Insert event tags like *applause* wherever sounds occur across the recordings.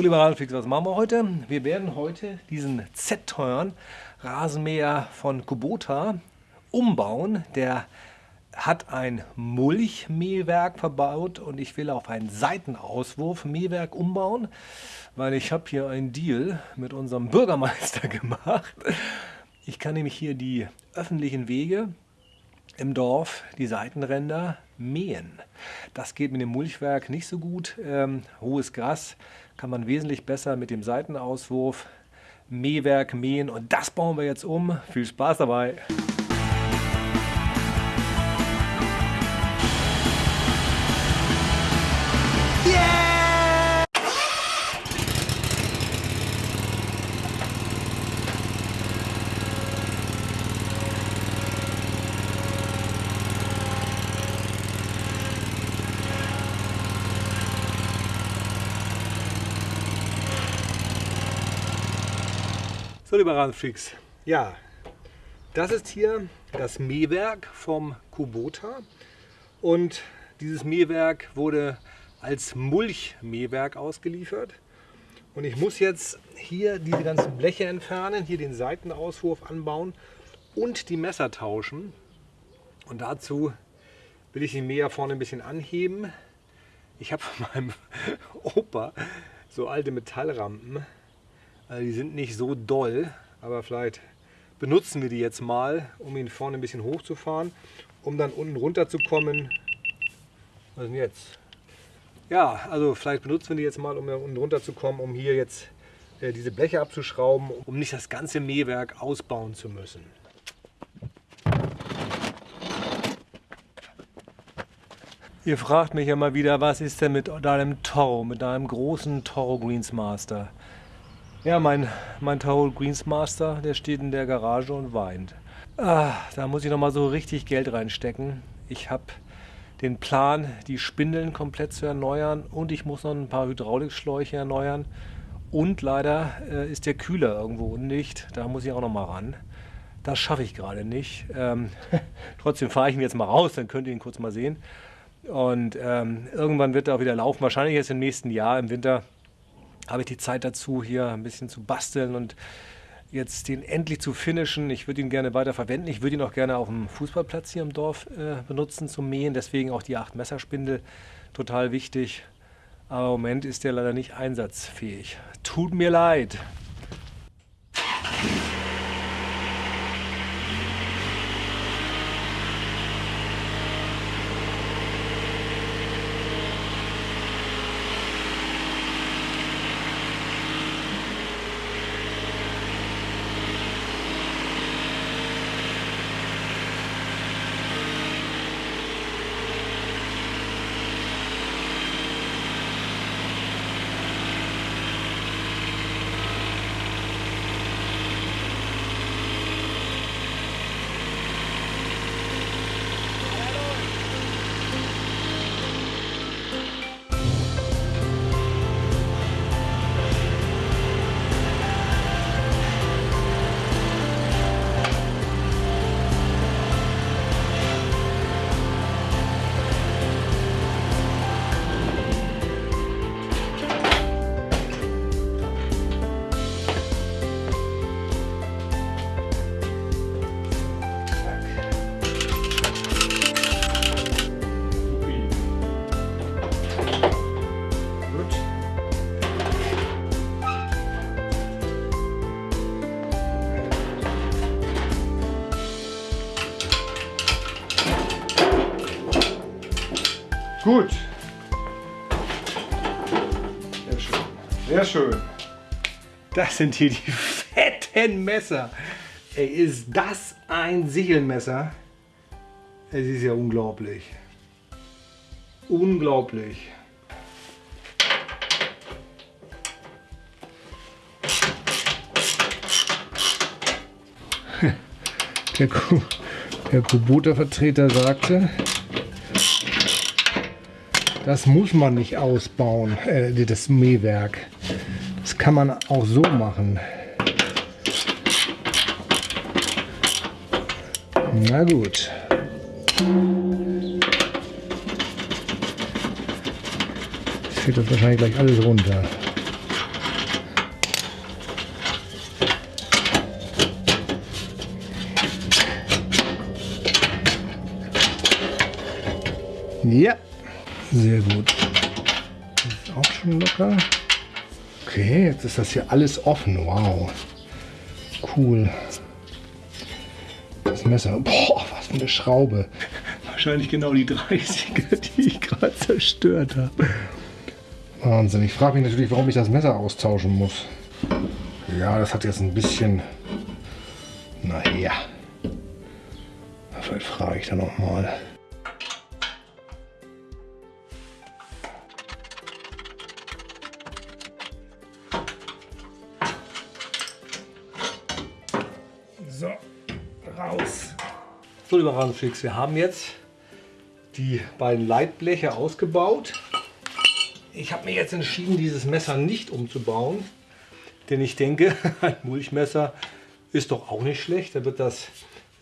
Lieber Rasenfix, was machen wir heute? Wir werden heute diesen Z-teuren Rasenmäher von Kubota umbauen. Der hat ein Mulchmähwerk verbaut und ich will auf ein Seitenauswurfmähwerk umbauen, weil ich habe hier einen Deal mit unserem Bürgermeister *laughs* gemacht. Ich kann nämlich hier die öffentlichen Wege im Dorf, die Seitenränder, mähen. Das geht mit dem Mulchwerk nicht so gut. Ähm, hohes Gras kann man wesentlich besser mit dem Seitenauswurf, Mähwerk mähen und das bauen wir jetzt um. Viel Spaß dabei! So, lieber Rasenfreaks, ja, das ist hier das Mähwerk vom Kubota und dieses Mähwerk wurde als Mulchmähwerk ausgeliefert. Und ich muss jetzt hier diese ganzen Bleche entfernen, hier den Seitenauswurf anbauen und die Messer tauschen. Und dazu will ich den Mäher vorne ein bisschen anheben. Ich habe von *laughs* meinem Opa so alte Metallrampen also die sind nicht so doll, aber vielleicht benutzen wir die jetzt mal, um ihn vorne ein bisschen hochzufahren, um dann unten runter zu kommen. Was denn jetzt? Ja, also vielleicht benutzen wir die jetzt mal, um unten runter zu kommen, um hier jetzt äh, diese Bleche abzuschrauben, um nicht das ganze Mähwerk ausbauen zu müssen. Ihr fragt mich mal wieder, was ist denn mit deinem Toro, mit deinem großen Toro Greensmaster? Ja, mein, mein Towel Greensmaster, der steht in der Garage und weint. Ah, da muss ich noch mal so richtig Geld reinstecken. Ich habe den Plan, die Spindeln komplett zu erneuern und ich muss noch ein paar Hydraulikschläuche erneuern. Und leider äh, ist der Kühler irgendwo undicht. Da muss ich auch noch mal ran. Das schaffe ich gerade nicht. Ähm, *laughs* trotzdem fahre ich ihn jetzt mal raus, dann könnt ihr ihn kurz mal sehen. Und ähm, irgendwann wird er auch wieder laufen. Wahrscheinlich erst im nächsten Jahr, im Winter habe ich die Zeit dazu, hier ein bisschen zu basteln und jetzt den endlich zu finishen. Ich würde ihn gerne weiter verwenden. Ich würde ihn auch gerne auf dem Fußballplatz hier im Dorf äh, benutzen zum Mähen. Deswegen auch die 8 Messerspindel total wichtig. Aber im Moment ist der leider nicht einsatzfähig. Tut mir leid. Gut. Sehr schön. Sehr schön. Das sind hier die *laughs* fetten Messer. Ey, ist das ein Sichelmesser? Es ist ja unglaublich. Unglaublich. *laughs* Der, der Kubota-Vertreter sagte, das muss man nicht ausbauen, äh, das Mähwerk. Das kann man auch so machen. Na gut. Jetzt fällt das wahrscheinlich gleich alles runter. Ja sehr gut. Das ist auch schon locker. Okay, jetzt ist das hier alles offen. Wow. Cool. Das Messer. Boah, was für eine Schraube. Wahrscheinlich genau die 30er, die ich gerade zerstört habe. Wahnsinn. Ich frage mich natürlich, warum ich das Messer austauschen muss. Ja, das hat jetzt ein bisschen... Naja. Vielleicht frage ich dann noch mal. So, lieber Rasenfix, wir haben jetzt die beiden Leitbleche ausgebaut. Ich habe mir jetzt entschieden, dieses Messer nicht umzubauen, denn ich denke, *laughs* ein Mulchmesser ist doch auch nicht schlecht. Da wird das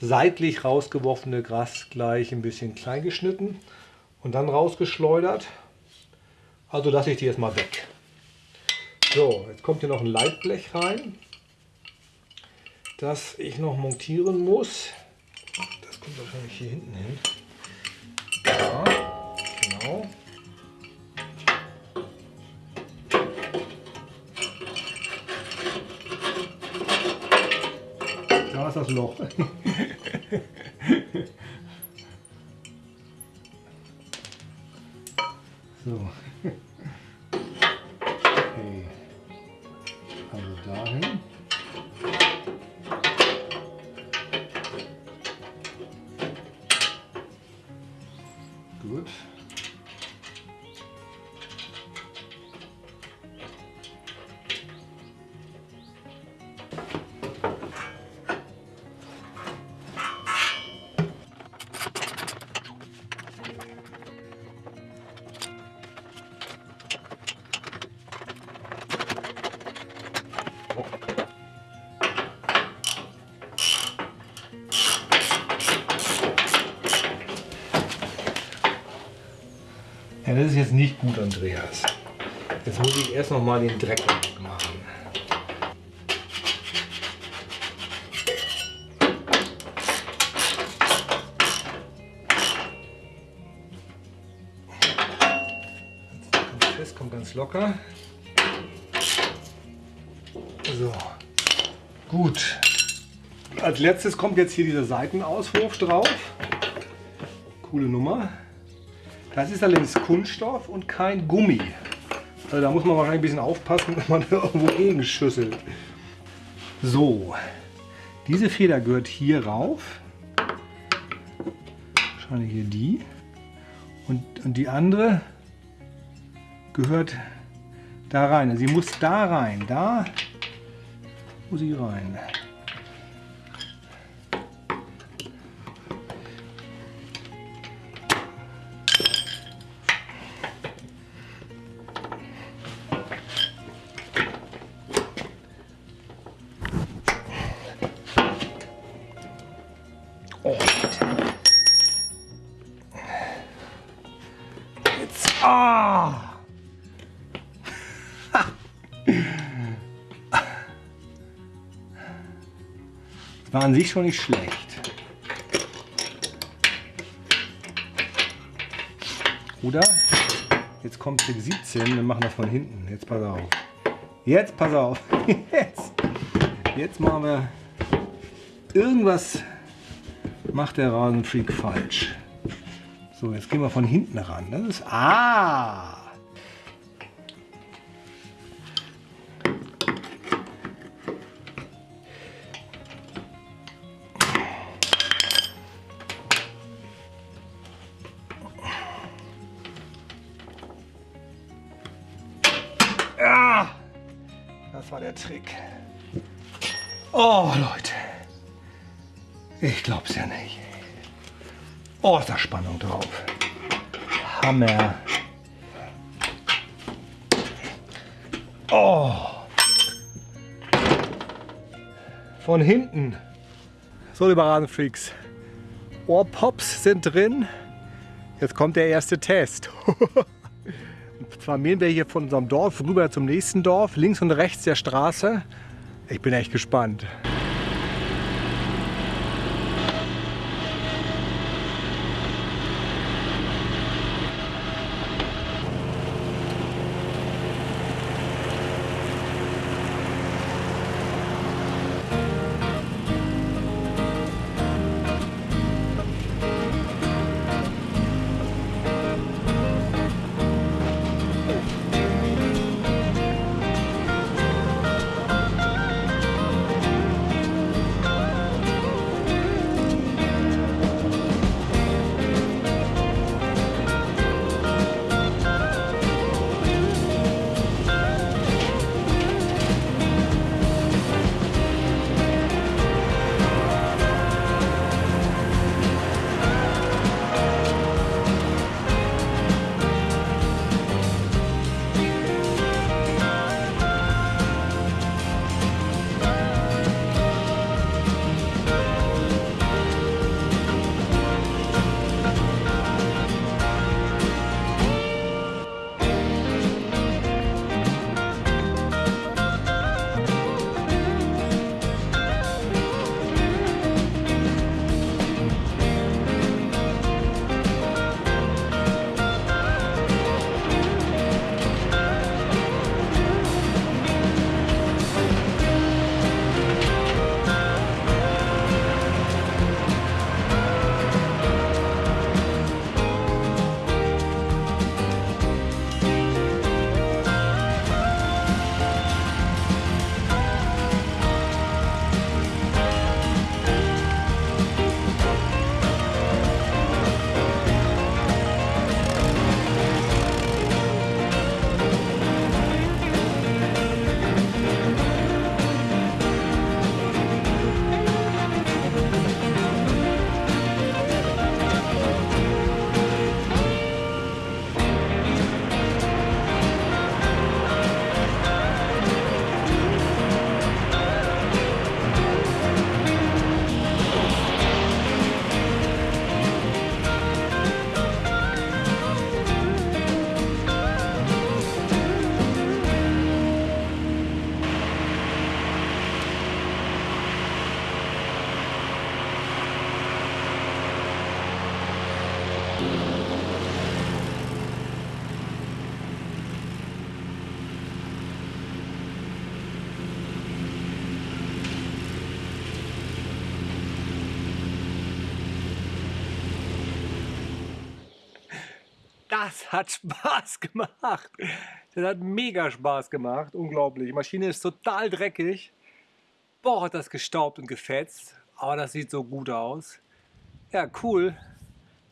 seitlich rausgeworfene Gras gleich ein bisschen klein geschnitten und dann rausgeschleudert. Also lasse ich die jetzt mal weg. So, jetzt kommt hier noch ein Leitblech rein, das ich noch montieren muss. Kommt wahrscheinlich hier hinten hin. Ja, genau. Da ist das Loch. *laughs* so. Okay. Also dahin. Ja, das ist jetzt nicht gut, Andreas. Jetzt muss ich erst noch mal den Dreck machen. Fest, kommt ganz locker. So, gut. Als letztes kommt jetzt hier dieser Seitenauswurf drauf. Coole Nummer. Das ist allerdings Kunststoff und kein Gummi. Also da muss man wahrscheinlich ein bisschen aufpassen, *laughs* wenn man irgendwo gegenschüsselt. So, diese Feder gehört hier rauf. Wahrscheinlich hier die. Und, und die andere gehört da rein. Sie muss da rein. Da muss sie rein. An sich schon nicht schlecht. Oder? Jetzt kommt Trick 17, wir machen das von hinten. Jetzt pass auf. Jetzt pass auf. *laughs* Jetzt. Jetzt machen wir irgendwas macht der Rasenfreak falsch. So, jetzt gehen wir von hinten ran. Das ist. Ah! Ah! War der Trick. Oh, Leute. Ich glaub's ja nicht. Oh, ist da Spannung drauf. Hammer. Oh. Von hinten. So, liebe Rasenfreaks. Ohrpops sind drin. Jetzt kommt der erste Test. *laughs* Zwar mähen wir hier von unserem Dorf rüber zum nächsten Dorf. Links und rechts der Straße. Ich bin echt gespannt. Das hat Spaß gemacht. Das hat mega Spaß gemacht. Unglaublich. Die Maschine ist total dreckig. Boah, hat das gestaubt und gefetzt. Aber das sieht so gut aus. Ja, cool.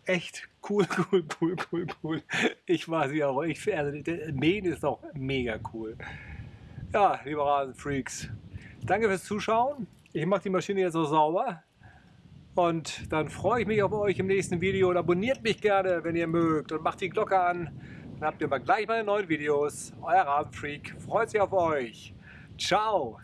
Echt cool, *laughs* cool, cool, cool, cool. Ich war sie auch. Ich, also, Mähen ist auch mega cool. Ja, liebe Rasenfreaks. Danke fürs Zuschauen. Ich mache die Maschine jetzt so sauber. Und dann freue ich mich auf euch im nächsten Video und abonniert mich gerne, wenn ihr mögt und macht die Glocke an. Dann habt ihr mal gleich meine neuen Videos. Euer Rabenfreak freut sich auf euch. Ciao.